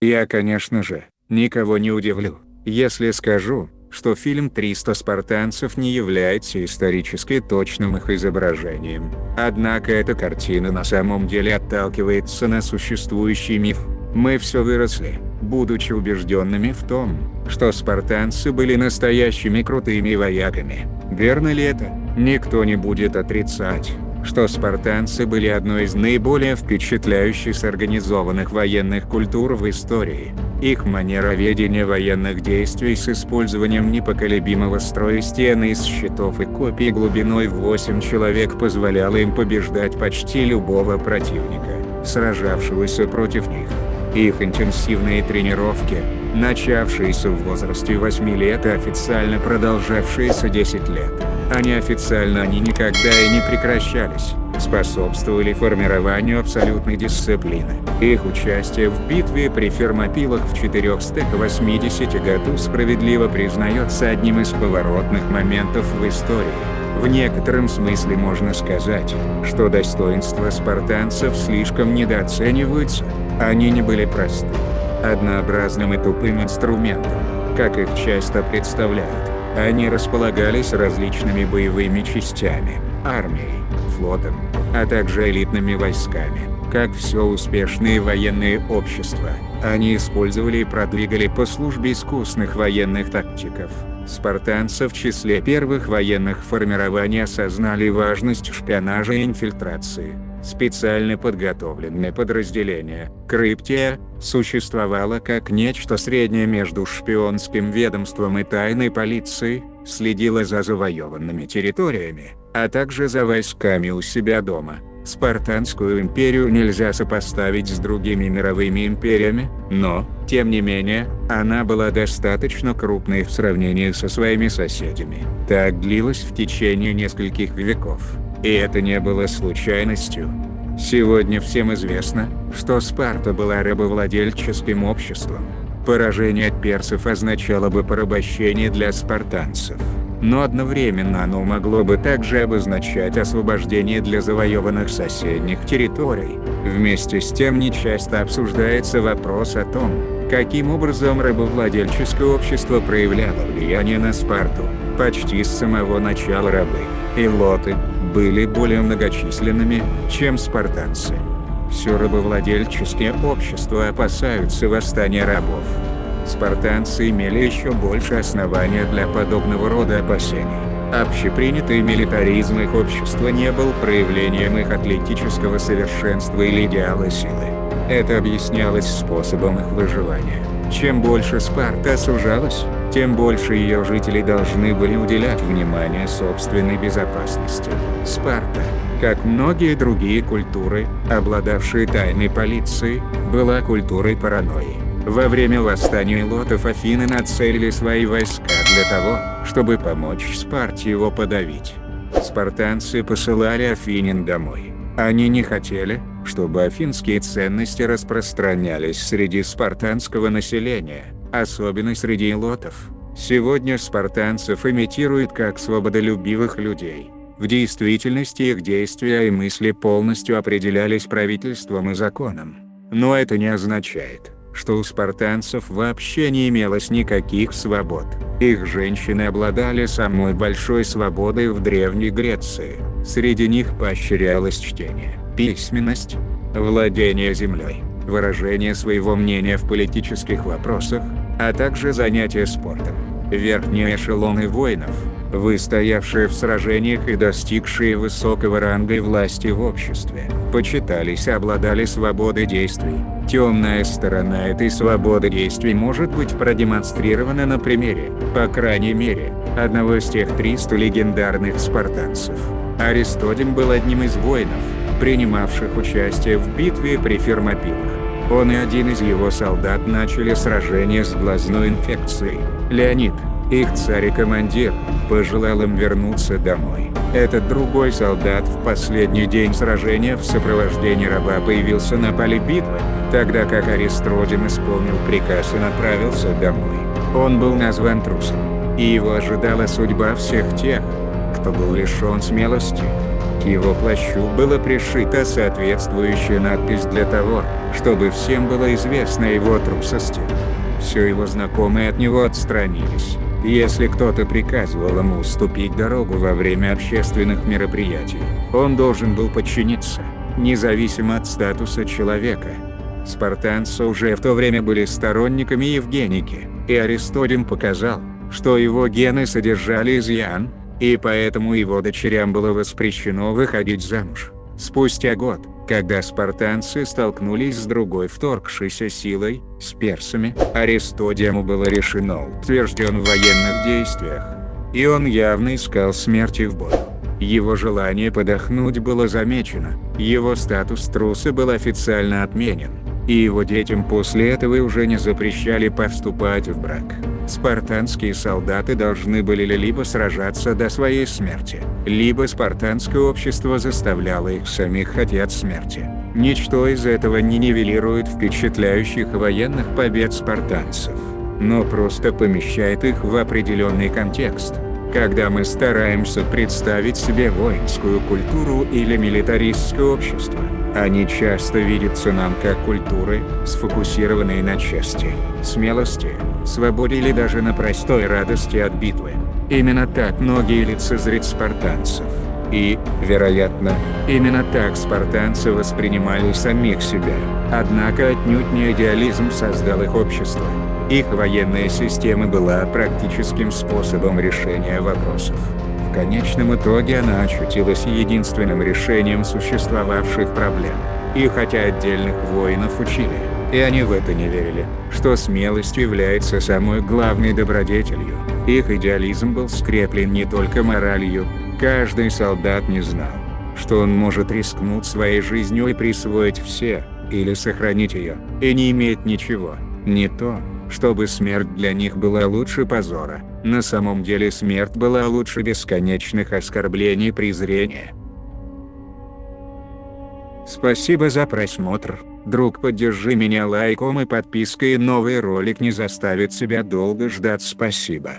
Я конечно же, никого не удивлю, если скажу, что фильм «300 спартанцев» не является исторически точным их изображением. Однако эта картина на самом деле отталкивается на существующий миф. Мы все выросли, будучи убежденными в том, что спартанцы были настоящими крутыми вояками. Верно ли это? Никто не будет отрицать что спартанцы были одной из наиболее впечатляющих организованных военных культур в истории. Их манера ведения военных действий с использованием непоколебимого строя стены из щитов и копий глубиной в 8 человек позволяла им побеждать почти любого противника, сражавшегося против них. Их интенсивные тренировки, начавшиеся в возрасте 8 лет и официально продолжавшиеся 10 лет, а неофициально они никогда и не прекращались, способствовали формированию абсолютной дисциплины. Их участие в битве при Фермопилах в 480 году справедливо признается одним из поворотных моментов в истории. В некотором смысле можно сказать, что достоинства спартанцев слишком недооцениваются, они не были просты, однообразным и тупым инструментом, как их часто представляют. Они располагались различными боевыми частями, армией, флотом, а также элитными войсками. Как все успешные военные общества, они использовали и продвигали по службе искусных военных тактиков. Спартанцы в числе первых военных формирований осознали важность шпионажа и инфильтрации. Специально подготовленное подразделение, Криптия, существовало как нечто среднее между шпионским ведомством и тайной полицией, следило за завоеванными территориями, а также за войсками у себя дома. Спартанскую империю нельзя сопоставить с другими мировыми империями, но, тем не менее, она была достаточно крупной в сравнении со своими соседями. Так длилось в течение нескольких веков. И это не было случайностью. Сегодня всем известно, что Спарта была рабовладельческим обществом. Поражение от персов означало бы порабощение для спартанцев. Но одновременно оно могло бы также обозначать освобождение для завоеванных соседних территорий. Вместе с тем нечасто обсуждается вопрос о том, каким образом рабовладельческое общество проявляло влияние на Спарту. Почти с самого начала рабы, и лоты, были более многочисленными, чем спартанцы. Все рабовладельческие общества опасаются восстания рабов. Спартанцы имели еще больше основания для подобного рода опасений. Общепринятый милитаризм их общества не был проявлением их атлетического совершенства или идеала силы. Это объяснялось способом их выживания. Чем больше Спарта сужалась, тем больше ее жители должны были уделять внимание собственной безопасности. Спарта, как многие другие культуры, обладавшие тайной полицией, была культурой паранойи. Во время восстания лотов Афины нацелили свои войска для того, чтобы помочь Спарте его подавить. Спартанцы посылали Афинин домой. Они не хотели, чтобы афинские ценности распространялись среди спартанского населения, особенно среди лотов. Сегодня спартанцев имитируют как свободолюбивых людей. В действительности их действия и мысли полностью определялись правительством и законом. Но это не означает, что у спартанцев вообще не имелось никаких свобод. Их женщины обладали самой большой свободой в Древней Греции. Среди них поощрялось чтение, письменность, владение землей, выражение своего мнения в политических вопросах, а также занятия спортом. Верхние эшелоны воинов, выстоявшие в сражениях и достигшие высокого ранга и власти в обществе, почитались и обладали свободой действий. Темная сторона этой свободы действий может быть продемонстрирована на примере, по крайней мере, одного из тех 300 легендарных спартанцев. Аристодем был одним из воинов, принимавших участие в битве при Фермопилах. Он и один из его солдат начали сражение с глазной инфекцией. Леонид, их царь и командир, пожелал им вернуться домой. Этот другой солдат в последний день сражения в сопровождении раба появился на поле битвы, тогда как Аристродим исполнил приказ и направился домой. Он был назван трусом, и его ожидала судьба всех тех, кто был лишен смелости. Его плащу было пришита соответствующая надпись для того, чтобы всем было известно его трусости. Все его знакомые от него отстранились. Если кто-то приказывал ему уступить дорогу во время общественных мероприятий, он должен был подчиниться, независимо от статуса человека. Спартанцы уже в то время были сторонниками Евгеники, и Аристодем показал, что его гены содержали изъян, и поэтому его дочерям было воспрещено выходить замуж. Спустя год, когда спартанцы столкнулись с другой вторгшейся силой, с персами, Аристодему было решено утвержден в военных действиях. И он явно искал смерти в бою. Его желание подохнуть было замечено, его статус труса был официально отменен, и его детям после этого уже не запрещали повступать в брак. Спартанские солдаты должны были либо сражаться до своей смерти, либо спартанское общество заставляло их самих хотеть смерти. Ничто из этого не нивелирует впечатляющих военных побед спартанцев, но просто помещает их в определенный контекст. Когда мы стараемся представить себе воинскую культуру или милитаристское общество, они часто видятся нам как культуры, сфокусированные на чести, смелости, свободе или даже на простой радости от битвы. Именно так многие лицезрят спартанцев. И, вероятно, именно так спартанцы воспринимали самих себя. Однако отнюдь не идеализм создал их общество. Их военная система была практическим способом решения вопросов. В конечном итоге она очутилась единственным решением существовавших проблем. И хотя отдельных воинов учили, и они в это не верили, что смелость является самой главной добродетелью. Их идеализм был скреплен не только моралью, каждый солдат не знал, что он может рискнуть своей жизнью и присвоить все, или сохранить ее, и не иметь ничего, не то, чтобы смерть для них была лучше позора, на самом деле смерть была лучше бесконечных оскорблений и презрения. Спасибо за просмотр. Друг поддержи меня лайком и подпиской новый ролик не заставит себя долго ждать спасибо.